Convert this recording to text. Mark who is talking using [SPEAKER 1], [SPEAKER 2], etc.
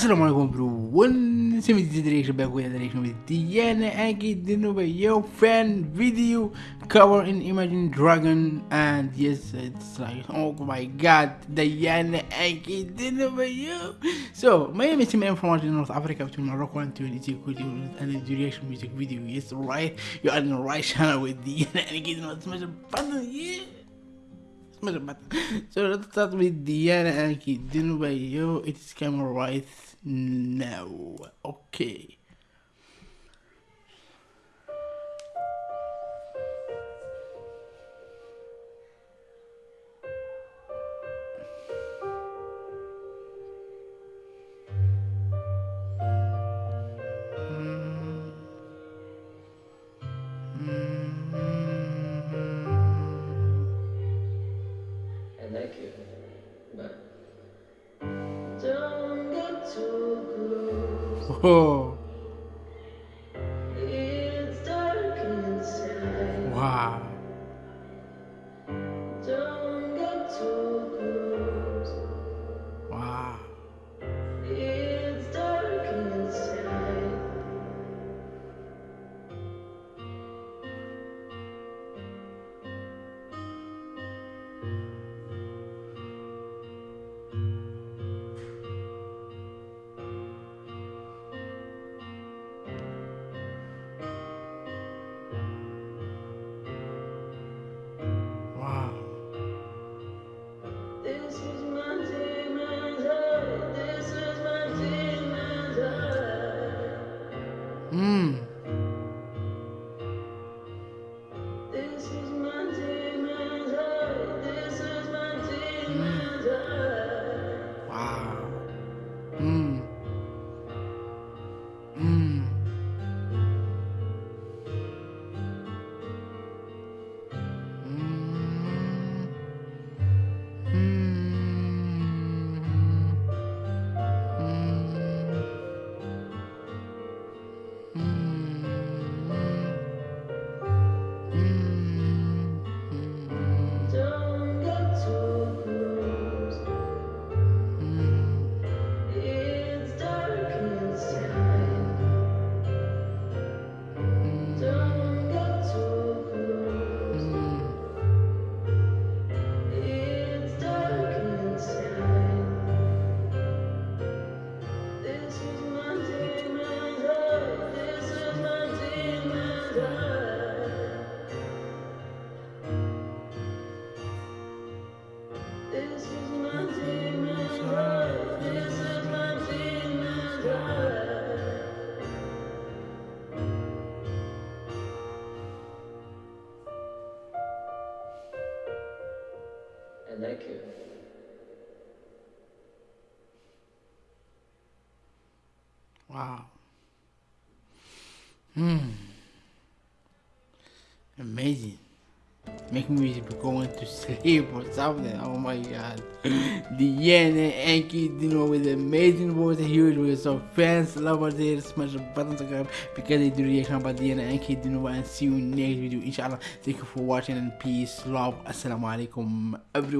[SPEAKER 1] Alaikum everyone, Simi the direction back with the direction with Diana Ankudinova your fan video cover in Imagine Dragon and yes it's like oh my god Diana Ankudinova you So my name is Tim from North Africa between Morocco and Tunisia and the direction music video. Yes right. You're on the right channel with Diana Ankudinova smash a button yeah. a So let's start with Diana Anki Dinova yo it's camera right now. Okay oh
[SPEAKER 2] It's dark inside.
[SPEAKER 1] wow
[SPEAKER 2] 嗯。Like you.
[SPEAKER 1] Wow. Hmm. Amazing. Make me going to sleep or something. Oh my god. The Diana Anki Dino with amazing voice and huge voice. So fans, lovers there, smash the button subscribe because they do reaction about Diana Anki Dino and see you next video. Inshallah. Thank you for watching and peace, love. Assalamu alaikum everyone.